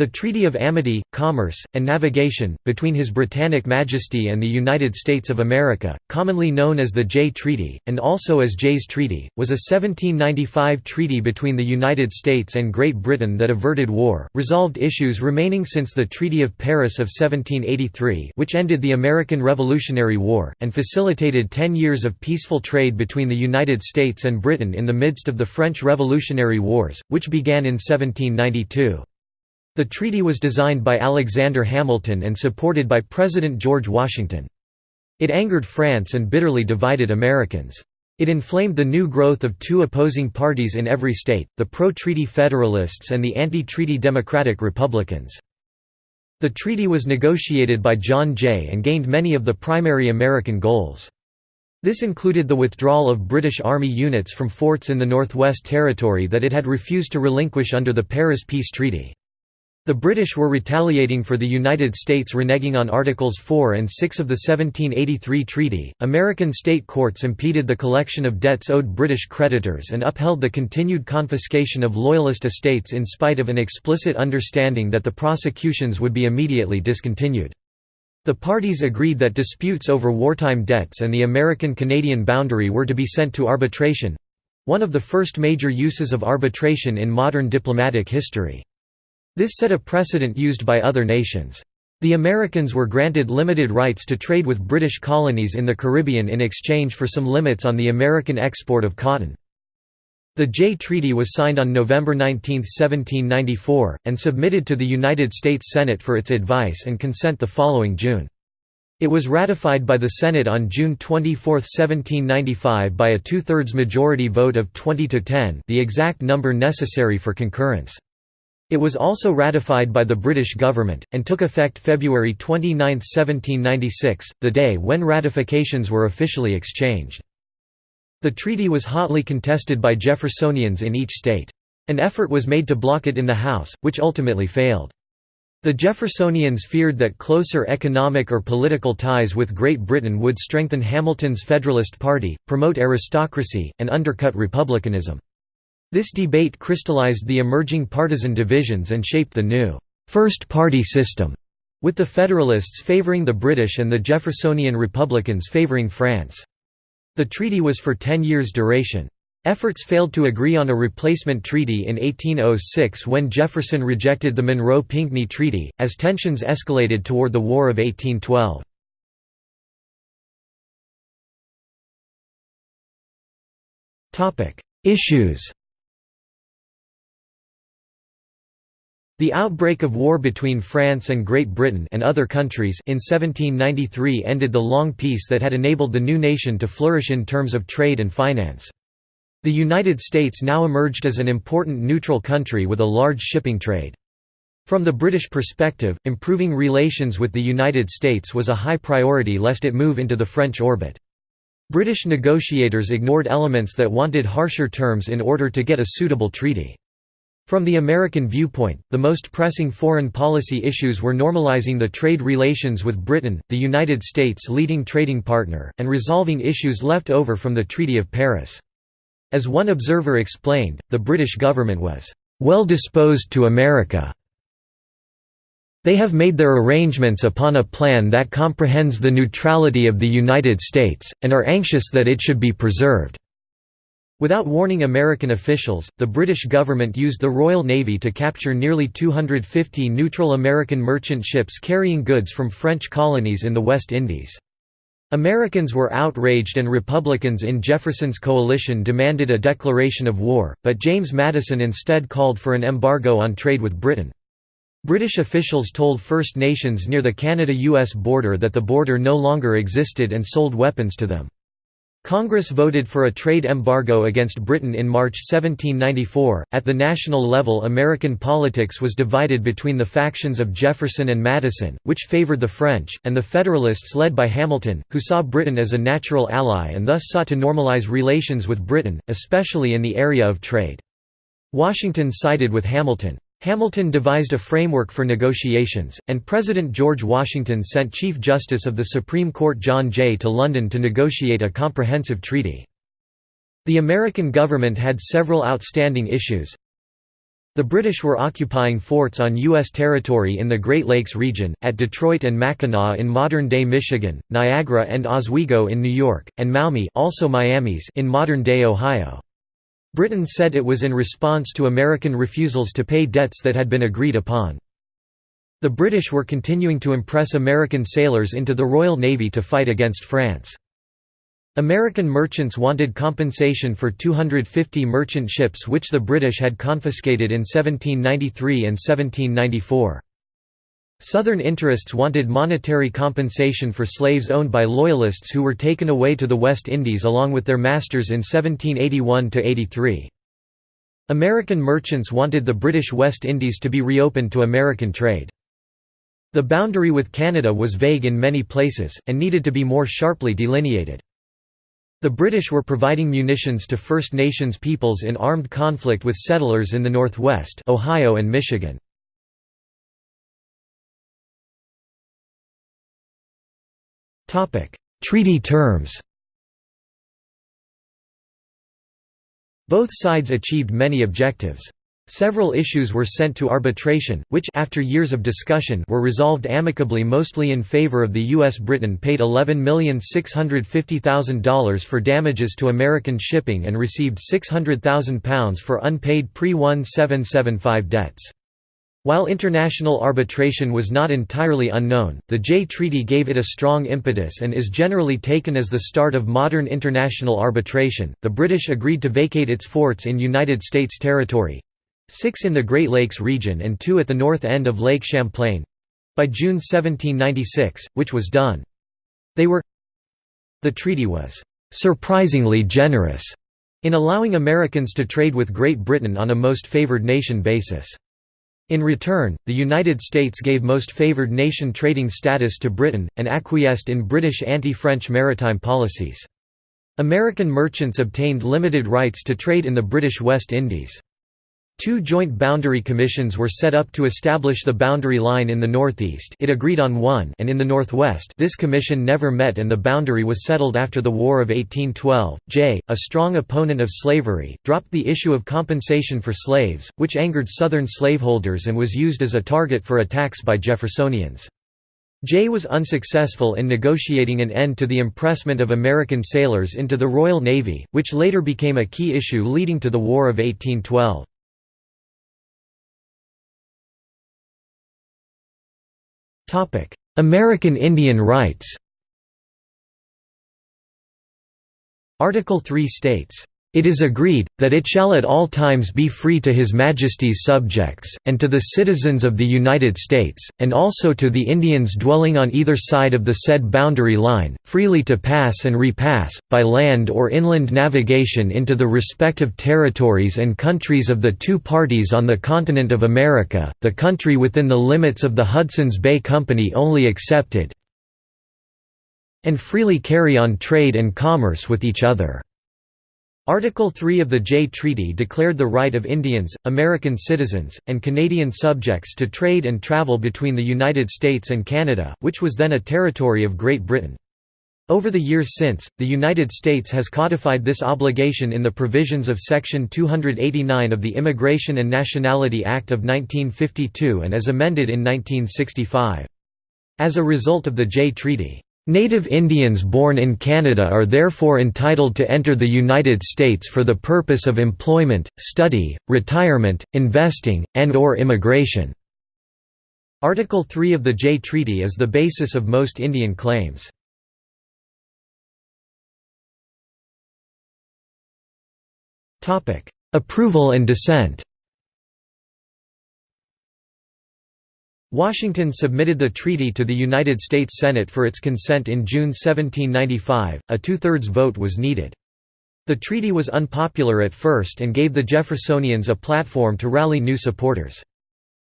The Treaty of Amity, Commerce, and Navigation, between His Britannic Majesty and the United States of America, commonly known as the Jay Treaty, and also as Jay's Treaty, was a 1795 treaty between the United States and Great Britain that averted war, resolved issues remaining since the Treaty of Paris of 1783 which ended the American Revolutionary War, and facilitated ten years of peaceful trade between the United States and Britain in the midst of the French Revolutionary Wars, which began in 1792. The treaty was designed by Alexander Hamilton and supported by President George Washington. It angered France and bitterly divided Americans. It inflamed the new growth of two opposing parties in every state, the pro-treaty Federalists and the anti-treaty Democratic Republicans. The treaty was negotiated by John Jay and gained many of the primary American goals. This included the withdrawal of British Army units from forts in the Northwest Territory that it had refused to relinquish under the Paris Peace Treaty. The British were retaliating for the United States reneging on Articles 4 and 6 of the 1783 treaty. American state courts impeded the collection of debts owed British creditors and upheld the continued confiscation of Loyalist estates in spite of an explicit understanding that the prosecutions would be immediately discontinued. The parties agreed that disputes over wartime debts and the American-Canadian boundary were to be sent to arbitration—one of the first major uses of arbitration in modern diplomatic history. This set a precedent used by other nations. The Americans were granted limited rights to trade with British colonies in the Caribbean in exchange for some limits on the American export of cotton. The Jay Treaty was signed on November 19, 1794, and submitted to the United States Senate for its advice and consent the following June. It was ratified by the Senate on June 24, 1795 by a two-thirds majority vote of 20 to 10 the exact number necessary for concurrence. It was also ratified by the British government, and took effect February 29, 1796, the day when ratifications were officially exchanged. The treaty was hotly contested by Jeffersonians in each state. An effort was made to block it in the House, which ultimately failed. The Jeffersonians feared that closer economic or political ties with Great Britain would strengthen Hamilton's Federalist Party, promote aristocracy, and undercut republicanism. This debate crystallized the emerging partisan divisions and shaped the new First Party system, with the Federalists favoring the British and the Jeffersonian Republicans favoring France. The treaty was for ten years' duration. Efforts failed to agree on a replacement treaty in 1806 when Jefferson rejected the Monroe-Pinckney Treaty, as tensions escalated toward the War of 1812. Issues The outbreak of war between France and Great Britain and other countries in 1793 ended the long peace that had enabled the new nation to flourish in terms of trade and finance. The United States now emerged as an important neutral country with a large shipping trade. From the British perspective, improving relations with the United States was a high priority lest it move into the French orbit. British negotiators ignored elements that wanted harsher terms in order to get a suitable treaty. From the American viewpoint, the most pressing foreign policy issues were normalizing the trade relations with Britain, the United States' leading trading partner, and resolving issues left over from the Treaty of Paris. As one observer explained, the British government was, "...well disposed to America." They have made their arrangements upon a plan that comprehends the neutrality of the United States, and are anxious that it should be preserved. Without warning American officials, the British government used the Royal Navy to capture nearly 250 neutral American merchant ships carrying goods from French colonies in the West Indies. Americans were outraged and Republicans in Jefferson's coalition demanded a declaration of war, but James Madison instead called for an embargo on trade with Britain. British officials told First Nations near the Canada-US border that the border no longer existed and sold weapons to them. Congress voted for a trade embargo against Britain in March 1794. At the national level, American politics was divided between the factions of Jefferson and Madison, which favored the French, and the Federalists led by Hamilton, who saw Britain as a natural ally and thus sought to normalize relations with Britain, especially in the area of trade. Washington sided with Hamilton. Hamilton devised a framework for negotiations, and President George Washington sent Chief Justice of the Supreme Court John Jay to London to negotiate a comprehensive treaty. The American government had several outstanding issues. The British were occupying forts on U.S. territory in the Great Lakes region, at Detroit and Mackinac in modern-day Michigan, Niagara and Oswego in New York, and Maumee also Miamis in modern-day Ohio. Britain said it was in response to American refusals to pay debts that had been agreed upon. The British were continuing to impress American sailors into the Royal Navy to fight against France. American merchants wanted compensation for 250 merchant ships which the British had confiscated in 1793 and 1794. Southern interests wanted monetary compensation for slaves owned by Loyalists who were taken away to the West Indies along with their masters in 1781–83. American merchants wanted the British West Indies to be reopened to American trade. The boundary with Canada was vague in many places, and needed to be more sharply delineated. The British were providing munitions to First Nations peoples in armed conflict with settlers in the Northwest Ohio and Michigan. Treaty terms Both sides achieved many objectives. Several issues were sent to arbitration, which after years of discussion were resolved amicably mostly in favor of the U.S. Britain paid $11,650,000 for damages to American shipping and received £600,000 for unpaid pre-1775 debts. While international arbitration was not entirely unknown, the Jay Treaty gave it a strong impetus and is generally taken as the start of modern international arbitration. The British agreed to vacate its forts in United States territory, six in the Great Lakes region and two at the north end of Lake Champlain—by June 1796, which was done. They were The treaty was «surprisingly generous» in allowing Americans to trade with Great Britain on a most favored nation basis. In return, the United States gave most favored nation trading status to Britain, and acquiesced in British anti-French maritime policies. American merchants obtained limited rights to trade in the British West Indies. Two joint boundary commissions were set up to establish the boundary line in the northeast it agreed on one and in the northwest this commission never met and the boundary was settled after the War of 1812. Jay, a strong opponent of slavery, dropped the issue of compensation for slaves, which angered Southern slaveholders and was used as a target for attacks by Jeffersonians. Jay was unsuccessful in negotiating an end to the impressment of American sailors into the Royal Navy, which later became a key issue leading to the War of 1812. American Indian rights. Article 3 states, it is agreed, that it shall at all times be free to His Majesty's subjects, and to the citizens of the United States, and also to the Indians dwelling on either side of the said boundary line, freely to pass and repass, by land or inland navigation into the respective territories and countries of the two parties on the continent of America, the country within the limits of the Hudson's Bay Company only excepted, and freely carry on trade and commerce with each other. Article 3 of the Jay Treaty declared the right of Indians, American citizens, and Canadian subjects to trade and travel between the United States and Canada, which was then a territory of Great Britain. Over the years since, the United States has codified this obligation in the provisions of Section 289 of the Immigration and Nationality Act of 1952 and as amended in 1965. As a result of the Jay Treaty, Native Indians born in Canada are therefore entitled to enter the United States for the purpose of employment, study, retirement, investing, and or immigration. Article 3 of the Jay Treaty is the basis of most Indian claims. Approval and dissent Washington submitted the treaty to the United States Senate for its consent in June 1795, a two-thirds vote was needed. The treaty was unpopular at first and gave the Jeffersonians a platform to rally new supporters.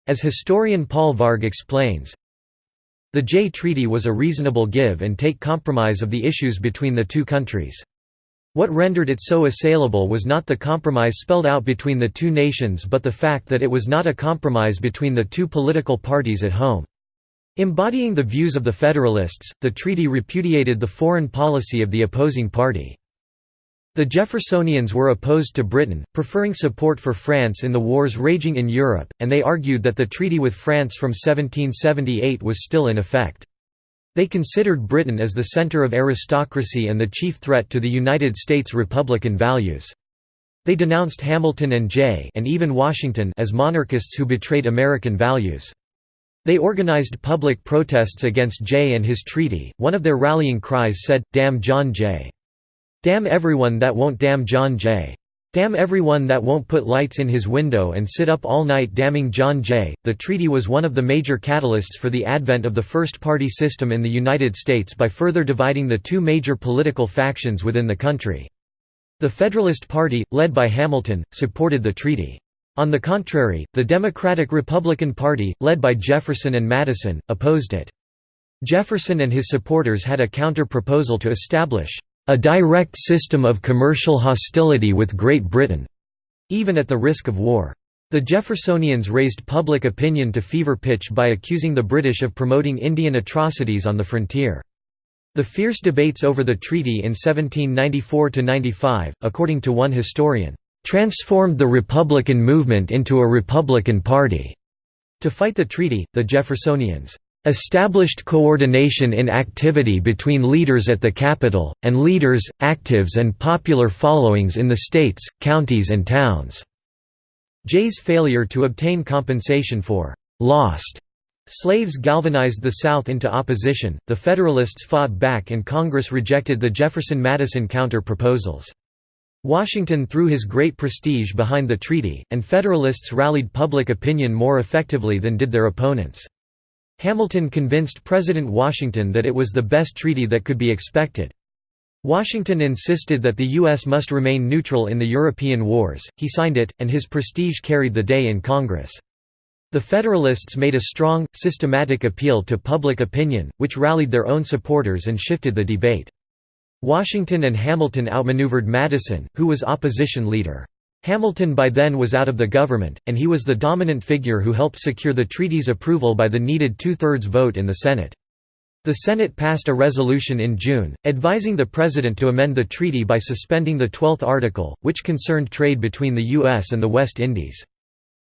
As historian Paul Varg explains, the Jay Treaty was a reasonable give and take compromise of the issues between the two countries. What rendered it so assailable was not the compromise spelled out between the two nations but the fact that it was not a compromise between the two political parties at home. Embodying the views of the Federalists, the treaty repudiated the foreign policy of the opposing party. The Jeffersonians were opposed to Britain, preferring support for France in the wars raging in Europe, and they argued that the treaty with France from 1778 was still in effect. They considered Britain as the center of aristocracy and the chief threat to the United States republican values. They denounced Hamilton and Jay and even Washington as monarchists who betrayed American values. They organized public protests against Jay and his treaty. One of their rallying cries said, Damn John Jay. Damn everyone that won't damn John Jay. Damn everyone that won't put lights in his window and sit up all night damning John Jay. The treaty was one of the major catalysts for the advent of the first party system in the United States by further dividing the two major political factions within the country. The Federalist Party, led by Hamilton, supported the treaty. On the contrary, the Democratic-Republican Party, led by Jefferson and Madison, opposed it. Jefferson and his supporters had a counter-proposal to establish a direct system of commercial hostility with Great Britain, even at the risk of war. The Jeffersonians raised public opinion to fever pitch by accusing the British of promoting Indian atrocities on the frontier. The fierce debates over the treaty in 1794–95, according to one historian, "...transformed the Republican movement into a Republican Party." To fight the treaty, the Jeffersonians established coordination in activity between leaders at the capital, and leaders, actives and popular followings in the states, counties and towns." Jay's failure to obtain compensation for «lost» Slaves galvanized the South into opposition, the Federalists fought back and Congress rejected the Jefferson-Madison counter-proposals. Washington threw his great prestige behind the treaty, and Federalists rallied public opinion more effectively than did their opponents. Hamilton convinced President Washington that it was the best treaty that could be expected. Washington insisted that the U.S. must remain neutral in the European wars, he signed it, and his prestige carried the day in Congress. The Federalists made a strong, systematic appeal to public opinion, which rallied their own supporters and shifted the debate. Washington and Hamilton outmaneuvered Madison, who was opposition leader. Hamilton by then was out of the government, and he was the dominant figure who helped secure the treaty's approval by the needed two-thirds vote in the Senate. The Senate passed a resolution in June, advising the President to amend the treaty by suspending the Twelfth Article, which concerned trade between the U.S. and the West Indies.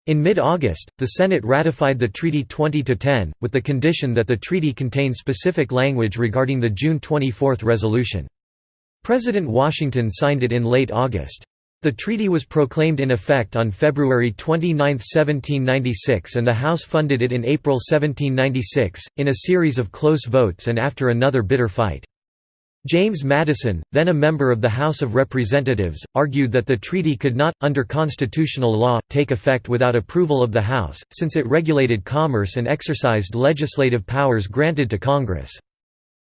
In mid-August, the Senate ratified the treaty 20–10, with the condition that the treaty contain specific language regarding the June 24 resolution. President Washington signed it in late August. The treaty was proclaimed in effect on February 29, 1796 and the House funded it in April 1796, in a series of close votes and after another bitter fight. James Madison, then a member of the House of Representatives, argued that the treaty could not, under constitutional law, take effect without approval of the House, since it regulated commerce and exercised legislative powers granted to Congress.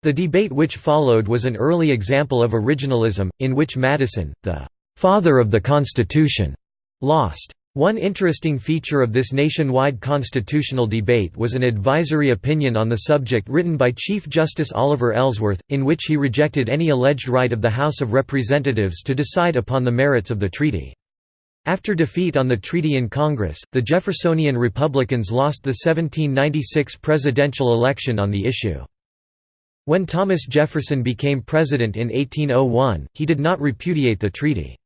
The debate which followed was an early example of originalism, in which Madison, the «father of the Constitution», lost. One interesting feature of this nationwide constitutional debate was an advisory opinion on the subject written by Chief Justice Oliver Ellsworth, in which he rejected any alleged right of the House of Representatives to decide upon the merits of the treaty. After defeat on the treaty in Congress, the Jeffersonian Republicans lost the 1796 presidential election on the issue. When Thomas Jefferson became president in 1801, he did not repudiate the treaty.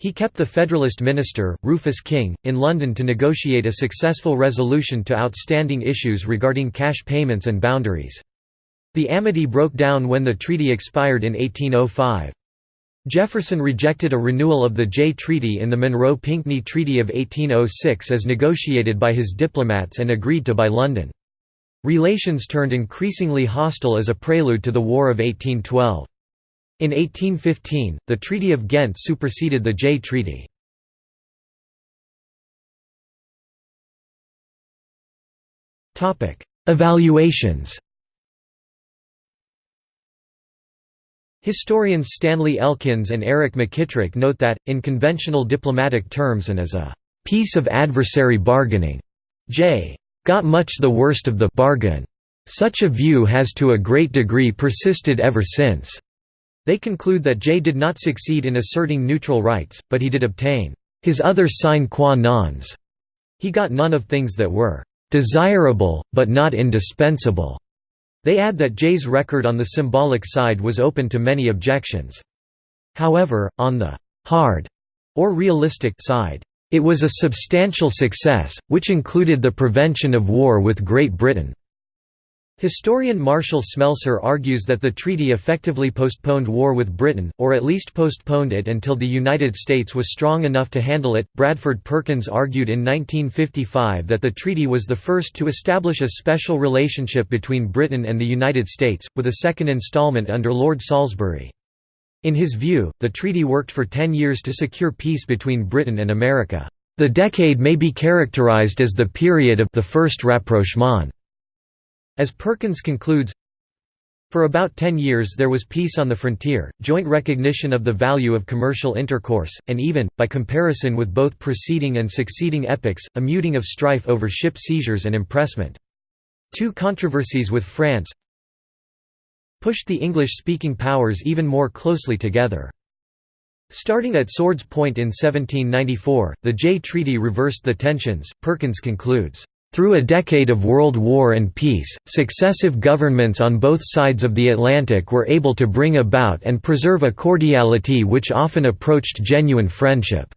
He kept the Federalist minister, Rufus King, in London to negotiate a successful resolution to outstanding issues regarding cash payments and boundaries. The amity broke down when the treaty expired in 1805. Jefferson rejected a renewal of the Jay Treaty in the Monroe-Pinckney Treaty of 1806 as negotiated by his diplomats and agreed to by London. Relations turned increasingly hostile as a prelude to the War of 1812. In 1815, the Treaty of Ghent superseded the Jay Treaty. Evaluations Historians Stanley Elkins and Eric McKitrick note that, in conventional diplomatic terms and as a «piece of adversary bargaining», Jay «got much the worst of the bargain. Such a view has to a great degree persisted ever since. They conclude that Jay did not succeed in asserting neutral rights, but he did obtain his other sine qua nons. He got none of things that were desirable, but not indispensable. They add that Jay's record on the symbolic side was open to many objections. However, on the «hard» or realistic side, it was a substantial success, which included the prevention of war with Great Britain. Historian Marshall Smelser argues that the treaty effectively postponed war with Britain, or at least postponed it until the United States was strong enough to handle it. Bradford Perkins argued in 1955 that the treaty was the first to establish a special relationship between Britain and the United States, with a second installment under Lord Salisbury. In his view, the treaty worked for ten years to secure peace between Britain and America. The decade may be characterized as the period of the first rapprochement. As Perkins concludes, for about ten years there was peace on the frontier, joint recognition of the value of commercial intercourse, and even, by comparison with both preceding and succeeding epochs, a muting of strife over ship seizures and impressment. Two controversies with France pushed the English-speaking powers even more closely together. Starting at Swords Point in 1794, the Jay Treaty reversed the tensions, Perkins concludes. Through a decade of world war and peace, successive governments on both sides of the Atlantic were able to bring about and preserve a cordiality which often approached genuine friendship.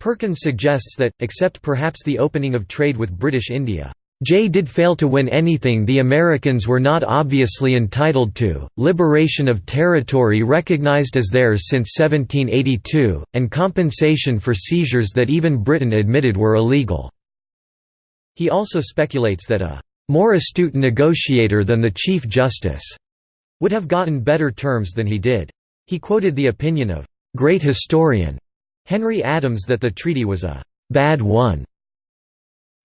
Perkins suggests that, except perhaps the opening of trade with British India, Jay did fail to win anything the Americans were not obviously entitled to, liberation of territory recognized as theirs since 1782, and compensation for seizures that even Britain admitted were illegal. He also speculates that a more astute negotiator than the Chief Justice would have gotten better terms than he did. He quoted the opinion of great historian Henry Adams that the treaty was a bad one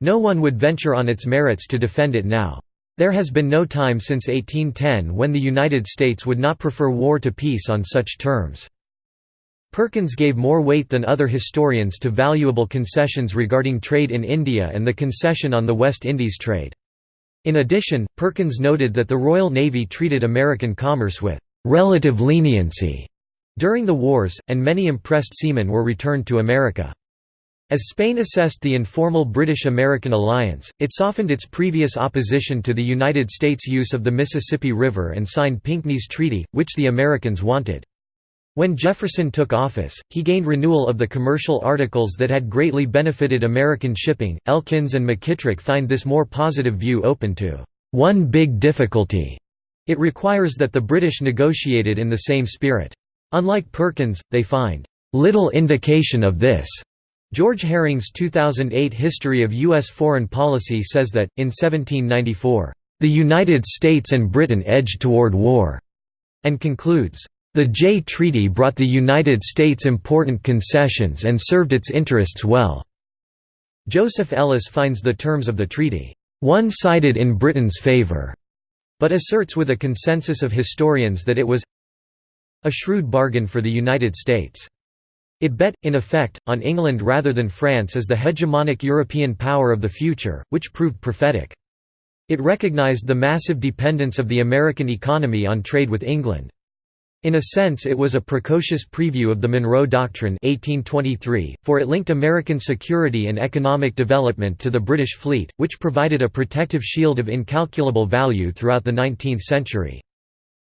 no one would venture on its merits to defend it now. There has been no time since 1810 when the United States would not prefer war to peace on such terms. Perkins gave more weight than other historians to valuable concessions regarding trade in India and the concession on the West Indies trade. In addition, Perkins noted that the Royal Navy treated American commerce with «relative leniency» during the wars, and many impressed seamen were returned to America. As Spain assessed the informal British-American alliance, it softened its previous opposition to the United States' use of the Mississippi River and signed Pinckney's Treaty, which the Americans wanted. When Jefferson took office, he gained renewal of the commercial articles that had greatly benefited American shipping. Elkins and McKitrick find this more positive view open to one big difficulty. It requires that the British negotiated in the same spirit. Unlike Perkins, they find little indication of this George Herring's 2008 History of U.S. Foreign Policy says that, in 1794, "...the United States and Britain edged toward war," and concludes, "...the Jay Treaty brought the United States important concessions and served its interests well." Joseph Ellis finds the terms of the treaty, "...one-sided in Britain's favour, but asserts with a consensus of historians that it was a shrewd bargain for the United States. It bet, in effect, on England rather than France as the hegemonic European power of the future, which proved prophetic. It recognized the massive dependence of the American economy on trade with England. In a sense it was a precocious preview of the Monroe Doctrine 1823, for it linked American security and economic development to the British fleet, which provided a protective shield of incalculable value throughout the 19th century.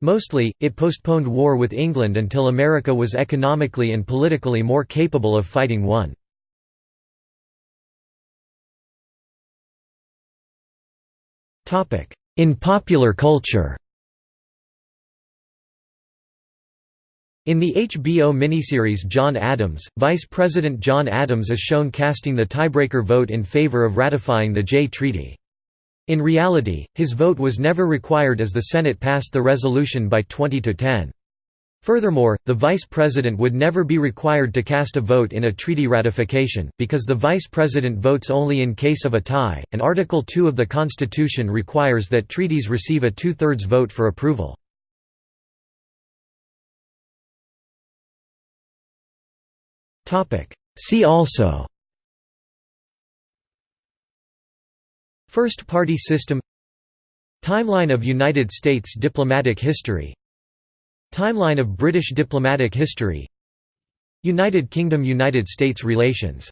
Mostly, it postponed war with England until America was economically and politically more capable of fighting one. In popular culture In the HBO miniseries John Adams, Vice President John Adams is shown casting the tiebreaker vote in favor of ratifying the Jay Treaty. In reality, his vote was never required as the Senate passed the resolution by 20 to 10. Furthermore, the vice president would never be required to cast a vote in a treaty ratification, because the vice president votes only in case of a tie, and Article 2 of the Constitution requires that treaties receive a two-thirds vote for approval. See also. First party system. Timeline of United States diplomatic history. Timeline of British diplomatic history. United Kingdom–United States relations